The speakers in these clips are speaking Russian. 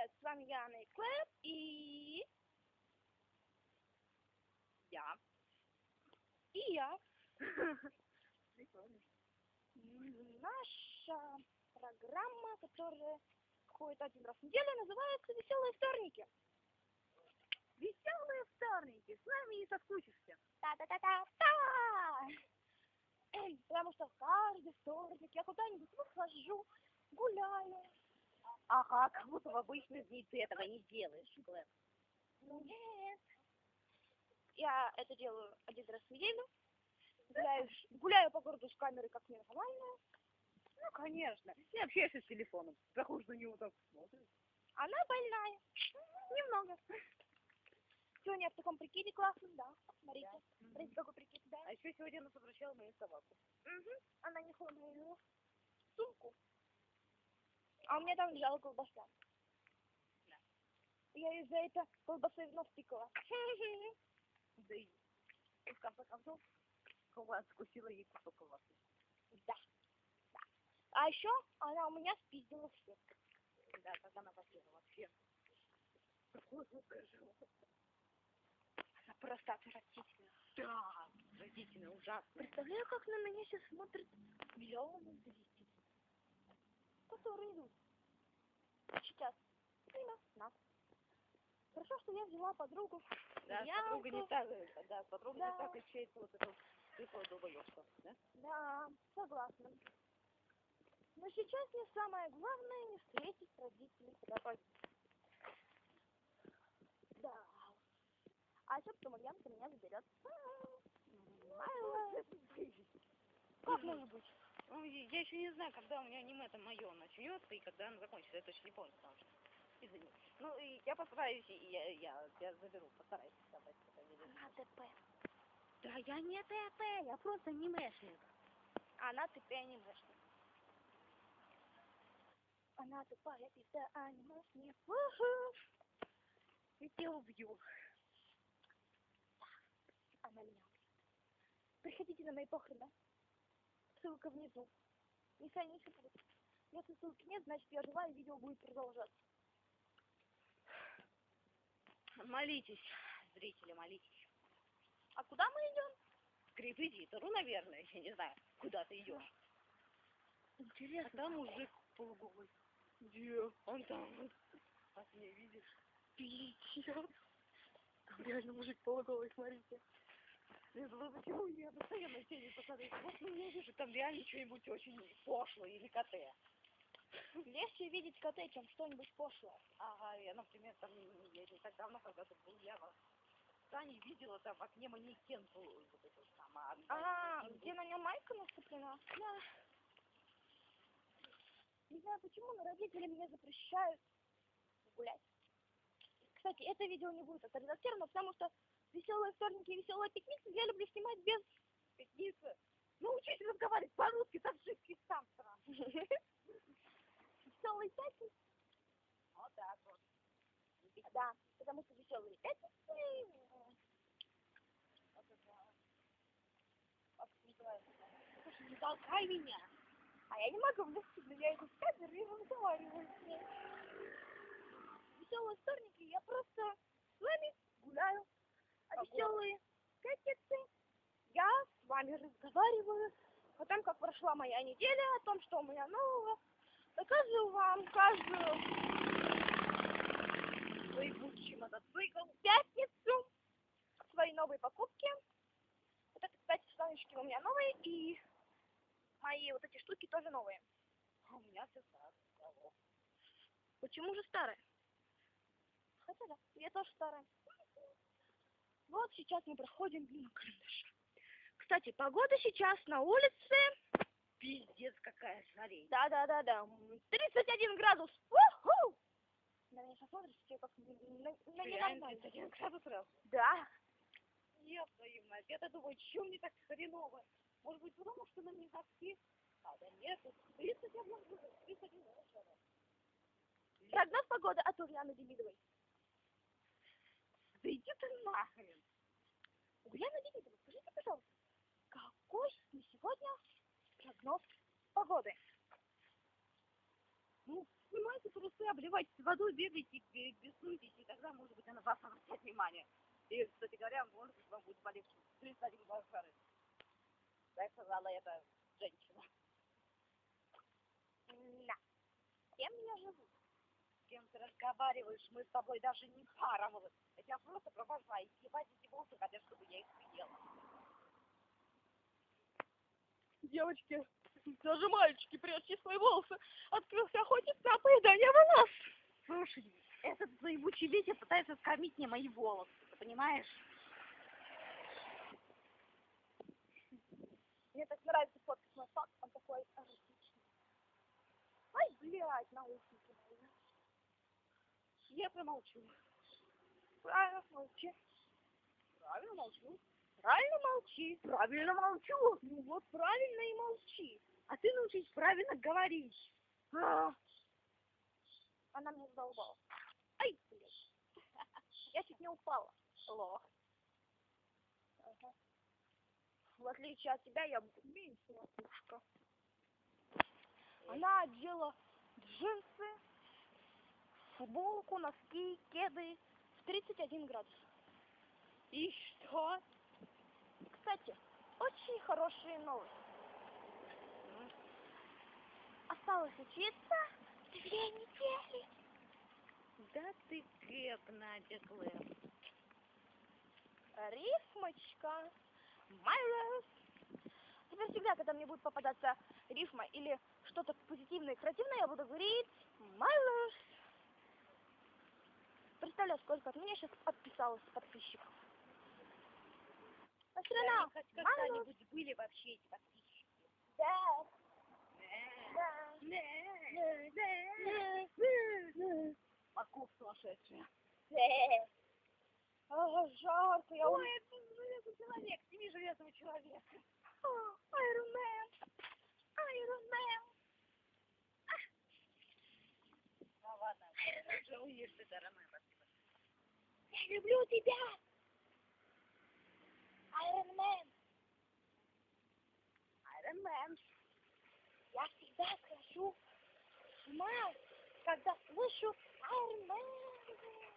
привет! С вами я, Анна Клэп, и... Я. И я. Наша программа, которая ходит один раз в неделю, называется «Веселые вторники». Веселые вторники, с нами не соскучишься. Та-та-та-та-та! Потому что каждый вторник я куда-нибудь выхожу, гуляю. Ага, как будто в обычные дни ты этого не делаешь, Глэм. Нет. Я это делаю один раз в неделю. Гуляю, гуляю по городу с камерой, как нормально. Ну, конечно. Не общаешься с телефоном. Заходишь на него так смотришь. Она больная. Немного. Сегодня в таком прикиде классном, да. Смотрите. Смотрите, какой прикид, да. А еще сегодня нас обращала мою собаку. Угу. Она несла мою сумку. А у меня там лежала колбаса. Да. Я из-за этого колбасы в нос тыкала. Да и в конце концов, колбаса откусила ей кусок колбасы. Да. да. А еще она у меня спиздила все. Да, как она жуткое животное. Она просто отвратительна. Да, родительно, ужасно. Представляю, как на меня сейчас смотрят миллионы зрителей, которые идут сейчас мимо нас. Хорошо, что я взяла подругу. Да, Я подруга не так, да, подруга Да. не так ощущается вот эту тыкву долбоёбство, да? Да, согласна. Но сейчас мне самое главное не встретить родителей. Давай. Да. А еще потом Ульянка меня заберет. Как может быть? Ну, я я еще не знаю, когда у меня аниме это мое начнется и когда оно закончится. Я точно не помню, потому что... Извини. Ну, и я постараюсь, и я, я тебя заберу, постараюсь видео. Она ТП. Да я не ТП, я просто анимешник. Она тупая анимешник. Она тупая пизда анимешник. Уху. Я тебя убью. Она меня убьет. Приходите на мои похороны. Ссылка внизу. Еще будут. Если ссылки нет, значит я жива и видео будет продолжаться. Молитесь, зрители, молитесь. А куда мы идем? К репетитору, наверное, я не знаю, куда ты идешь. А Интересно. там мужик полуголый. Где? Он там. вот. А ты не видишь? Пиздец. Там реально мужик полуголый, смотрите. Я думаю, почему я постоянно тени посмотреть? Вот ну, я вижу там реально что-нибудь очень пошлое или КТ. Легче видеть КТ, чем что-нибудь пошлое. Ага, я, например, там, я не так давно, когда тут был, я в Тане видела там в окне манекен был, вот это там, а, А, один где на нем майка наступлена? Да. Не знаю почему, но родители мне запрещают гулять. Кстати, это видео не будет отредактировано, потому что веселые вторники и веселые пикницы я люблю снимать без пятницы. Научись разговаривать по-русски, так жидкий сам сразу. веселые пятницы. Вот так вот. Да, потому что веселые пятницы. Слушай, не толкай меня. А я не могу влезть, но я иду в камеру и разговариваю с ней. Веселые вторники, я просто с вами гуляю. Веселые пятницы я с вами разговариваю о том, как прошла моя неделя, о том, что у меня нового. Показываю вам каждую будущий мотоцикл. пятницу свои новые покупки. Вот это, кстати, штанишки у меня новые, и мои вот эти штуки тоже новые. А у меня все старое. Почему же старая? Хотя да, я тоже старая. Вот сейчас мы проходим мимо карандаша. Кстати, погода сейчас на улице. Пиздец, какая жарень. Да-да-да-да. м, 31 градус. Уху! На меня смотришь, все как на, на, ненормально. 31 градус раз. Да. Ёб твою мать, я-то думаю, чем мне так хреново? Может быть, потому что на мне носки? А, да нет, тут 31 градус, 31 градус. Прогноз погоды от Ульяны Демидовой. Да иди ты нахрен. Ульяна Демидова, скажите, пожалуйста, какой на сегодня прогноз погоды? Ну, снимайте трусы, обливайтесь водой, бегайте, бе- беснуйтесь, и тогда, может быть, она вас обратит внимание. И, кстати говоря, может быть, вам будет полегче. 31 глаз жары. Так сказала эта женщина. Да. Кем я живу? Кем ты разговариваешь? Мы с тобой даже не пара. Я тебя просто провожаю. И ебать эти волосы хотят, чтобы я их съела. Девочки, даже мальчики, прячьте свои волосы. Открылся охотник на поедание волос. Слушай, этот заебучий Витя пытается скормить мне мои волосы. Ты понимаешь? Мне так нравится фоткать мой факт, он такой эротичный. Ай, блядь, наушники. Я промолчу. Правильно, молчи. Правильно молчу. Правильно молчи. Правильно молчу. Ну вот правильно и молчи. А ты научись правильно говорить. А. Она мне задолбала. Ай, блядь. Я чуть не упала. Лох. Ага. В отличие от тебя, я меньше лохушка. Она одела джинсы, футболку, носки, кеды в 31 градус. И что? Кстати, очень хорошие новости. Осталось учиться две недели. Да ты кэп, Надя Клэп. Рифмочка. Love. Теперь всегда, когда мне будет попадаться рифма или что-то позитивное и креативное, я буду говорить love. Представляю, сколько от меня сейчас подписалось подписчиков. Астрона, Хоть my love. когда-нибудь были вообще эти подписчики? Да, да, да, да, да. Маков сумасшедшая. А, жарко, я Ой, это железный человек, сними железного человека. Iron Man. Iron Man. Ну ладно, уже уешь ты, дорогая, спасибо. Я люблю тебя. Iron Man. Iron Man. Я всегда схожу с ума, когда слышу Iron Man.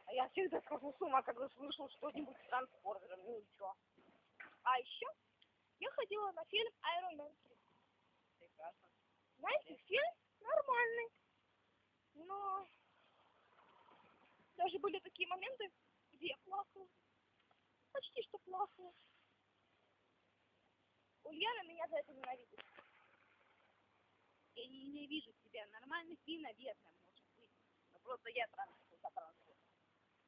А я всегда схожу с ума, когда слышу что-нибудь с трансформером, ну чё? А еще я ходила на фильм Iron Man 3. Прекрасно. Знаете, фильм нормальный. Но даже были такие моменты, где плакала. Почти что плакала. Ульяна меня за это ненавидит. Я не ненавижу тебя, нормальный фильм, наверное, может быть. Но просто я трансформер за трансформер.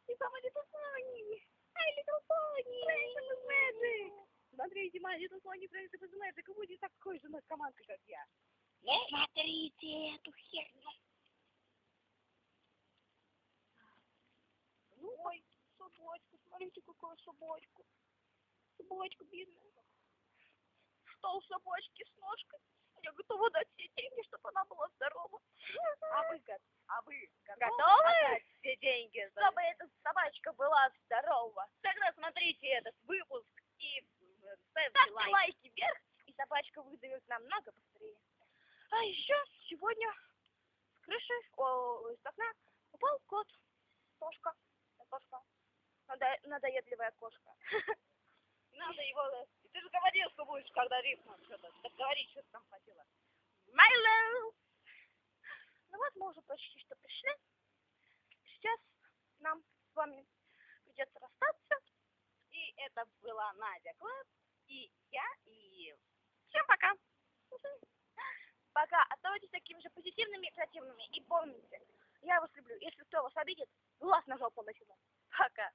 И сама Little Pony. Ай, Little Pony. Friendship is magic. Смотрите, моя Little Pony Friendship is Magic будет такой же наркоманкой, как я. Не смотрите эту херню. Ой, собачка, смотрите, какая собачка. Собачка бедная. Что у собачки с ножкой? Я готова дать все деньги, чтобы она была здорова. А вы, а вы Готовы? отдать все деньги за... Чтобы эта собачка была здорова. Тогда смотрите этот выпуск и э, ставьте Ставьте лайк. лайки вверх, и собачка выдавит намного быстрее. А еще сегодня с крыши, о, из окна упал кот. Кошка. Надо, надоедливая кошка. Надо его... э, Ты же говорил, что будешь, когда рифма что-то. Так говори, что ты там хотела. Love. Ну вот мы уже почти что пришли. Сейчас нам с вами придется расстаться. И это была Надя Клэп, и я, и... Всем пока. Пока. Оставайтесь такими же позитивными и креативными. И помните, я вас люблю. Если кто вас обидит, глаз на жопу начну. Пока.